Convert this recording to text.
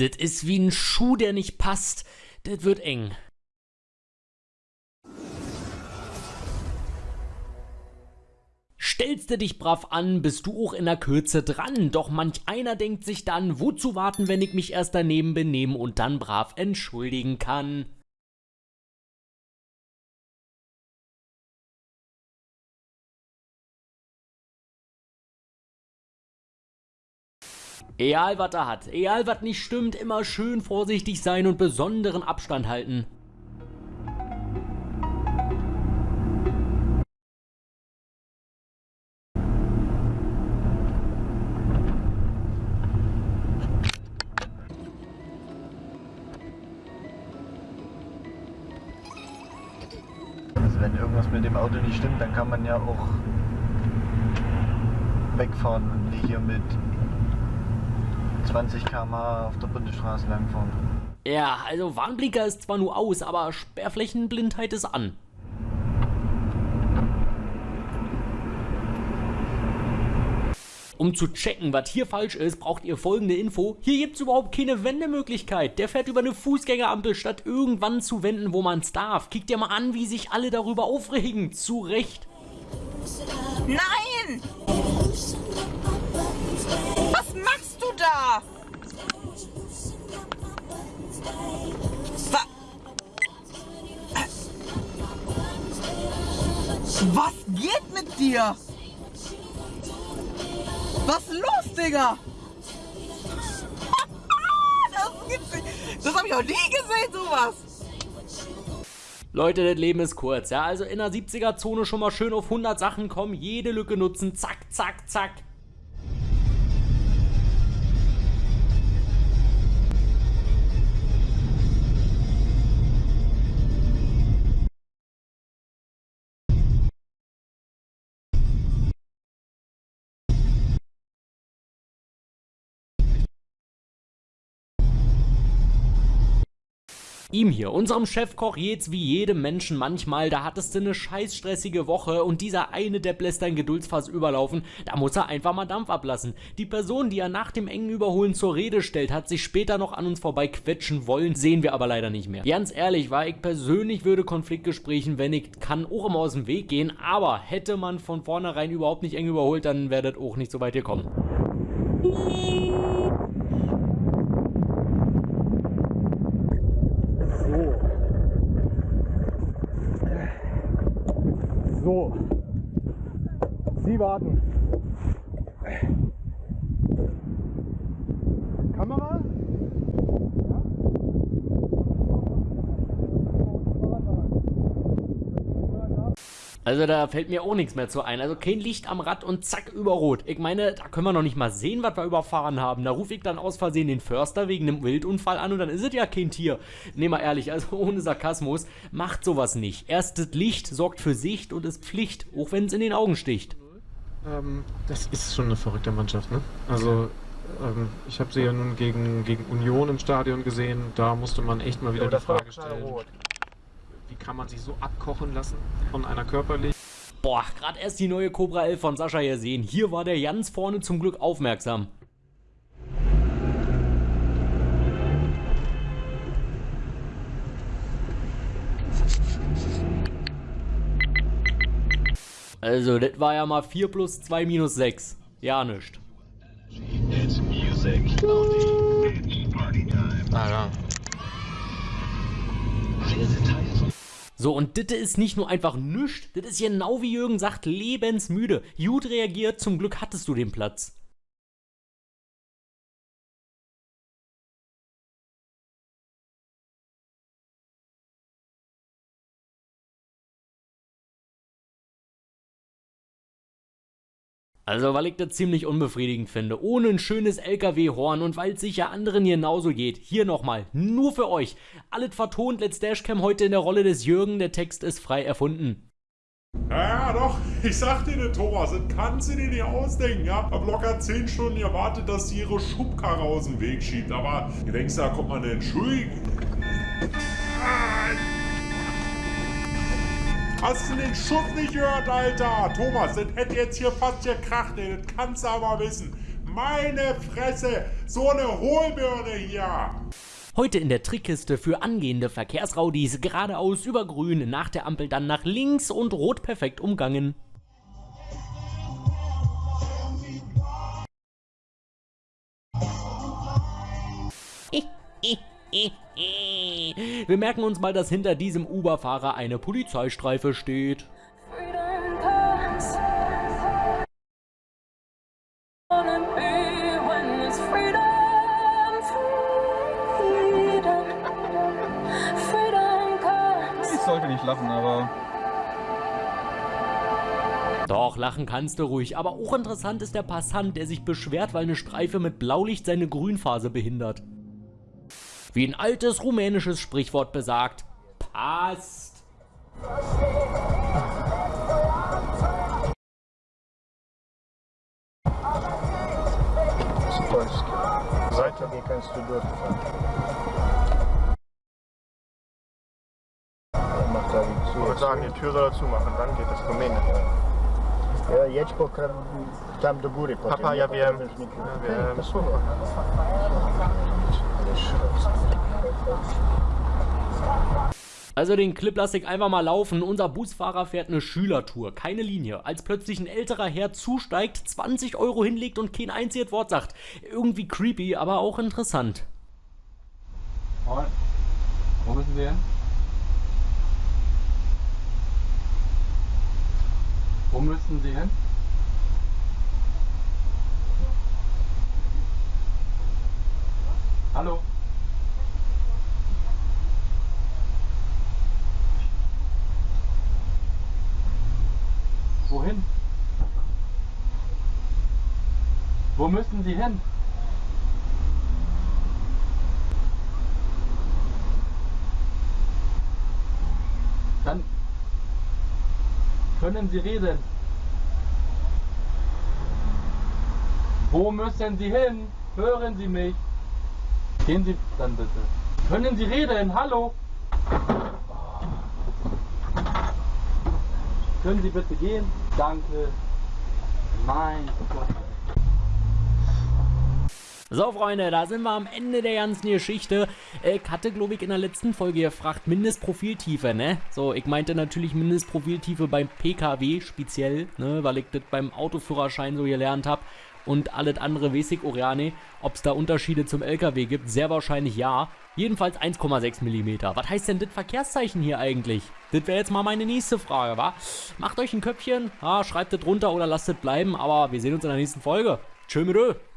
Das ist wie ein Schuh, der nicht passt. Das wird eng. Stellst du dich brav an, bist du auch in der Kürze dran. Doch manch einer denkt sich dann, wozu warten, wenn ich mich erst daneben benehmen und dann brav entschuldigen kann. Egal was er hat, egal was nicht stimmt, immer schön vorsichtig sein und besonderen Abstand halten. Also wenn irgendwas mit dem Auto nicht stimmt, dann kann man ja auch wegfahren und nicht hier mit 20 km auf der Bundesstraße langfahren. Ja, also Warnblinker ist zwar nur aus, aber Sperrflächenblindheit ist an. Um zu checken, was hier falsch ist, braucht ihr folgende Info. Hier gibt es überhaupt keine Wendemöglichkeit. Der fährt über eine Fußgängerampel, statt irgendwann zu wenden, wo man es darf. Kickt ihr mal an, wie sich alle darüber aufregen. Zu Recht. Nein! Was geht mit dir? Was ist los, Digga? Das. Das hab ich noch nie gesehen, sowas. Leute, das Leben ist kurz, ja. Also in der 70er-Zone schon mal schön auf 100 Sachen kommen, jede Lücke nutzen, zack, zack, zack. Ihm hier, unserem Chefkoch, jetzt wie jedem Menschen manchmal, da hattest du eine scheiß stressige Woche und dieser eine Depp lässt dein Geduldsfass überlaufen, da muss er einfach mal Dampf ablassen. Die Person, die er nach dem engen Überholen zur Rede stellt, hat sich später noch an uns vorbei quetschen wollen, sehen wir aber leider nicht mehr. Ganz ehrlich, war ich persönlich würde Konfliktgesprächen, wenn ich kann, auch immer aus dem Weg gehen, aber hätte man von vornherein überhaupt nicht eng überholt, dann wäre das auch nicht so weit gekommen. So. Sie warten. Also da fällt mir auch nichts mehr zu ein. Also kein Licht am Rad und zack, über Rot. Ich meine, da können wir noch nicht mal sehen, was wir überfahren haben. Da rufe ich dann aus Versehen den Förster wegen einem Wildunfall an und dann ist es ja kein Tier. Nee, mal ehrlich, also ohne Sarkasmus, macht sowas nicht. Erstes Licht sorgt für Sicht und ist Pflicht, auch wenn es in den Augen sticht. Ähm, das ist schon eine verrückte Mannschaft, ne? Also, ähm, ich habe sie ja nun gegen, gegen Union im Stadion gesehen. Da musste man echt mal wieder die Frage stellen. Wie kann man sich so abkochen lassen von einer körperlich? Boah, gerade erst die neue Cobra 11 von Sascha hier sehen. Hier war der ganz vorne zum Glück aufmerksam. Also, das war ja mal 4 plus 2 minus 6. Ja, nischt. Ah, ja. So, und das ist nicht nur einfach nüscht, das ist genau wie Jürgen sagt, lebensmüde. Gut reagiert, zum Glück hattest du den Platz. Also, weil ich das ziemlich unbefriedigend finde. Ohne ein schönes LKW-Horn und weil es sicher anderen genauso geht. Hier nochmal, nur für euch. Alles vertont, Let's Dashcam heute in der Rolle des Jürgen. Der Text ist frei erfunden. Ja, doch, ich sag dir, ne, Thomas, das kannst du dir nicht ausdenken, ja? Hab locker 10 Stunden gewartet, dass sie ihre Schubkarre aus dem Weg schiebt, aber du denkst, da kommt man eine Entschuldigung. Ah, Hast du den Schuss nicht gehört, Alter? Thomas, das hätte jetzt hier fast gekracht, ey. Das kannst du aber wissen. Meine Fresse, so eine Hohlbirne hier. Heute in der Trickkiste für angehende Verkehrsraudis geradeaus über grün, nach der Ampel dann nach links und rot perfekt umgangen. Wir merken uns mal, dass hinter diesem Uber-Fahrer eine Polizeistreife steht. Ich sollte nicht lachen, aber Doch, lachen kannst du ruhig. Aber auch interessant ist der Passant, der sich beschwert, weil eine Streife mit Blaulicht seine Grünphase behindert. Wie ein altes rumänisches Sprichwort besagt, passt. Seite wie kannst du durchfahren. Die zu. Ich würde sagen, die Tür soll er zumachen, dann geht es Rumänisch. Ja, kra- tam do góry. Papa, ja wiem. Ja wiem. Also den Clip lasse ich einfach mal laufen. Unser Busfahrer fährt eine Schülertour, keine Linie. Als plötzlich ein älterer Herr zusteigt, 20 Euro hinlegt und kein einziges Wort sagt. Irgendwie creepy, aber auch interessant. Moin. Wo müssen wir hin? Wo müssen Sie hin? Hallo? Wohin? Wo müssen Sie hin? Dann können Sie reden. Wo müssen Sie hin? Hören Sie mich? Gehen Sie dann bitte. Können Sie reden? Hallo? Können Sie bitte gehen? Danke. Mein Gott. So, Freunde, da sind wir am Ende der ganzen Geschichte. Ich hatte, glaube ich, in der letzten Folge gefragt, Mindestprofiltiefe, ne? So, ich meinte natürlich Mindestprofiltiefe beim PKW speziell, ne? Weil ich das beim Autoführerschein so gelernt habe. Und alles andere ja nicht. Ob es da Unterschiede zum LKW gibt, sehr wahrscheinlich ja. Jedenfalls 1,6 mm. Was heißt denn das Verkehrszeichen hier eigentlich? Das wäre jetzt mal meine nächste Frage, wa? Macht euch ein Köpfchen, ja, schreibt das drunter oder lasst es bleiben, aber wir sehen uns in der nächsten Folge. Tschö mit.